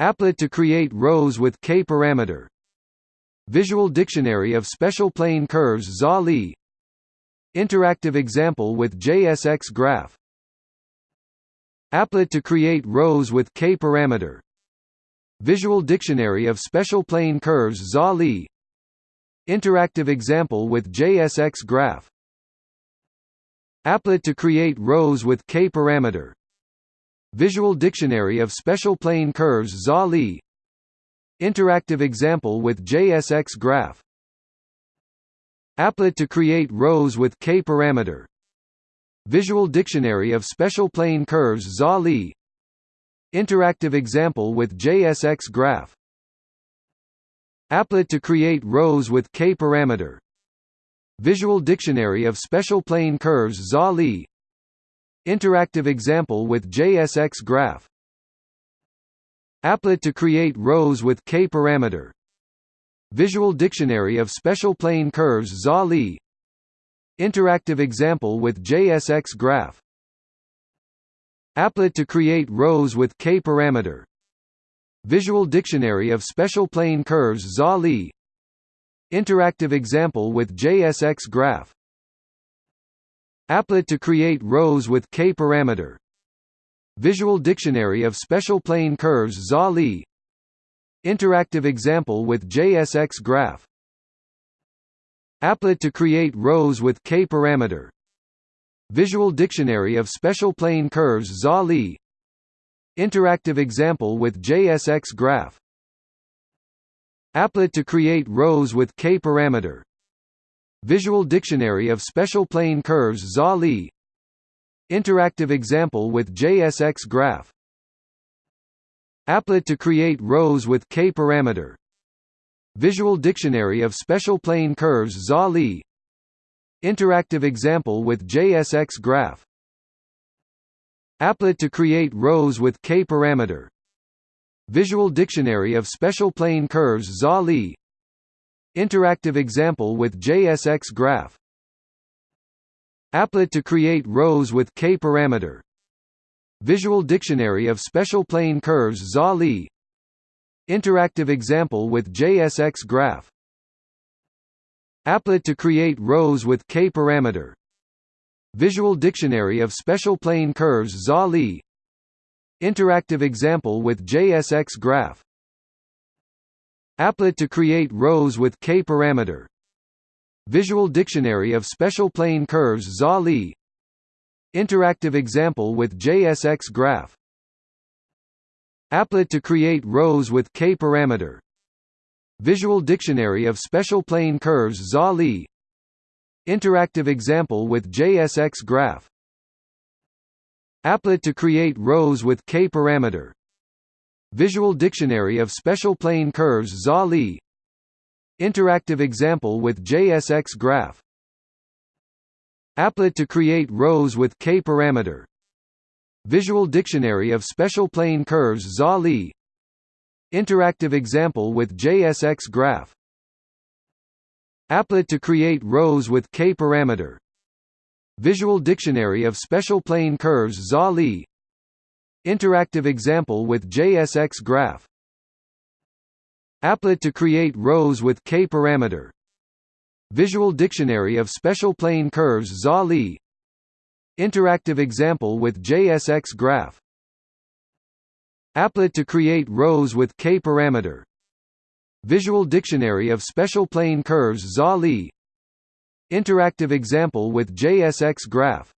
Applet to create rows with k-parameter Visual Dictionary of Special Plane Curves ZA Interactive example with JSX graph. Applet to create rows with k-parameter Visual Dictionary of Special Plane Curves ZA Interactive example with JSX graph. Applet to create rows with k-parameter Visual Dictionary of Special Plane Curves ZA Interactive example with JSX graph. Applet to create rows with k-parameter Visual Dictionary of Special Plane Curves ZA Interactive example with JSX graph. Applet to create rows with k-parameter Visual Dictionary of Special Plane Curves ZA Interactive example with JSX graph. Applet to create rows with k-parameter Visual Dictionary of Special Plane Curves ZA Interactive example with JSX graph. Applet to create rows with k-parameter Visual Dictionary of Special Plane Curves ZA Interactive example with JSX graph Applet to create rows with k-parameter Visual Dictionary of Special Plane Curves ZA Interactive example with JSX graph. Applet to create rows with k-parameter Visual Dictionary of Special Plane Curves ZA Interactive example with JSX graph. Applet to create rows with k-parameter Visual Dictionary of Special Plane Curves ZA Interactive example with JSX graph. Applet to create rows with k-parameter Visual Dictionary of Special Plane Curves ZA Interactive example with JSX graph. Applet to create rows with k-parameter Visual Dictionary of Special Plane Curves ZA Interactive example with JSX graph. Applet to create rows with k-parameter Visual Dictionary of Special Plane Curves ZA Interactive example with JSX graph. Applet to create rows with k-parameter Visual Dictionary of Special Plane Curves ZA Interactive example with JSX graph Applet to create rows with k-parameter Visual Dictionary of Special Plane Curves ZA Interactive example with JSX graph. Applet to create rows with k-parameter Visual Dictionary of Special Plane Curves ZA Interactive example with JSX graph. Applet to create rows with k-parameter Visual Dictionary of Special Plane Curves ZA Interactive example with JSX graph. Applet to create rows with k-parameter Visual Dictionary of Special Plane Curves ZA Interactive example with JSX graph. Applet to create rows with k-parameter Visual Dictionary of Special Plane Curves ZA Interactive example with JSX graph. Applet to create rows with k-parameter Visual Dictionary of Special Plane Curves ZA Interactive example with JSX graph. Applet to create rows with k-parameter Visual Dictionary of Special Plane Curves ZA Interactive example with JSX graph